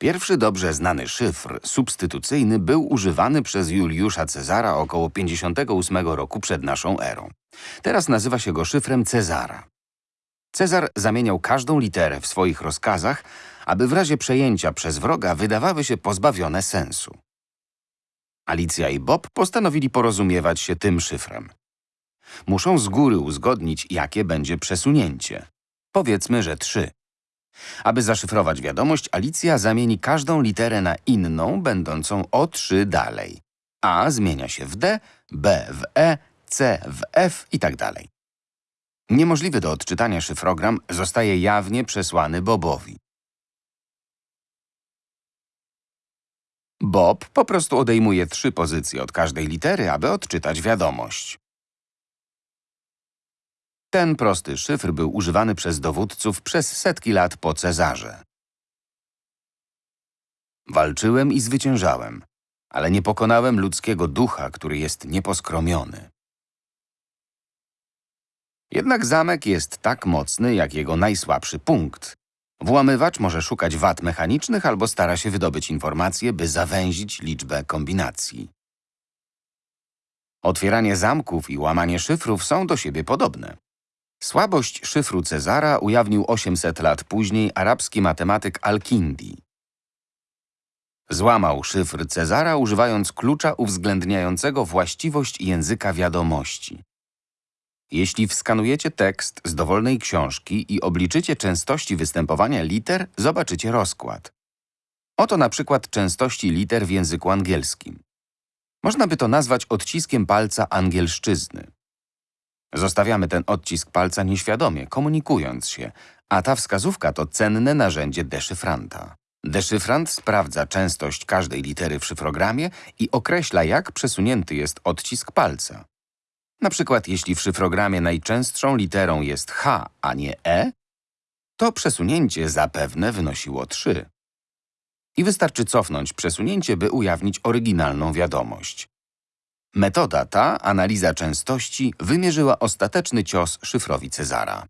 Pierwszy dobrze znany szyfr substytucyjny był używany przez Juliusza Cezara około 58 roku przed naszą erą. Teraz nazywa się go szyfrem Cezara. Cezar zamieniał każdą literę w swoich rozkazach, aby w razie przejęcia przez wroga wydawały się pozbawione sensu. Alicja i Bob postanowili porozumiewać się tym szyfrem. Muszą z góry uzgodnić, jakie będzie przesunięcie. Powiedzmy, że trzy. Aby zaszyfrować wiadomość, Alicja zamieni każdą literę na inną, będącą o trzy dalej. A zmienia się w D, B w E, C w F i tak. Niemożliwy do odczytania szyfrogram zostaje jawnie przesłany Bobowi. Bob po prostu odejmuje trzy pozycje od każdej litery, aby odczytać wiadomość. Ten prosty szyfr był używany przez dowódców przez setki lat po Cezarze. Walczyłem i zwyciężałem, ale nie pokonałem ludzkiego ducha, który jest nieposkromiony. Jednak zamek jest tak mocny, jak jego najsłabszy punkt. Włamywacz może szukać wad mechanicznych albo stara się wydobyć informacje, by zawęzić liczbę kombinacji. Otwieranie zamków i łamanie szyfrów są do siebie podobne. Słabość szyfru Cezara ujawnił 800 lat później arabski matematyk Al-Kindi. Złamał szyfr Cezara używając klucza uwzględniającego właściwość języka wiadomości. Jeśli wskanujecie tekst z dowolnej książki i obliczycie częstości występowania liter, zobaczycie rozkład. Oto na przykład częstości liter w języku angielskim. Można by to nazwać odciskiem palca angielszczyzny. Zostawiamy ten odcisk palca nieświadomie, komunikując się, a ta wskazówka to cenne narzędzie deszyfranta. Deszyfrant sprawdza częstość każdej litery w szyfrogramie i określa, jak przesunięty jest odcisk palca. Na przykład, jeśli w szyfrogramie najczęstszą literą jest H, a nie E, to przesunięcie zapewne wynosiło 3. I wystarczy cofnąć przesunięcie, by ujawnić oryginalną wiadomość. Metoda ta, analiza częstości, wymierzyła ostateczny cios szyfrowi Cezara.